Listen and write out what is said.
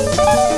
Música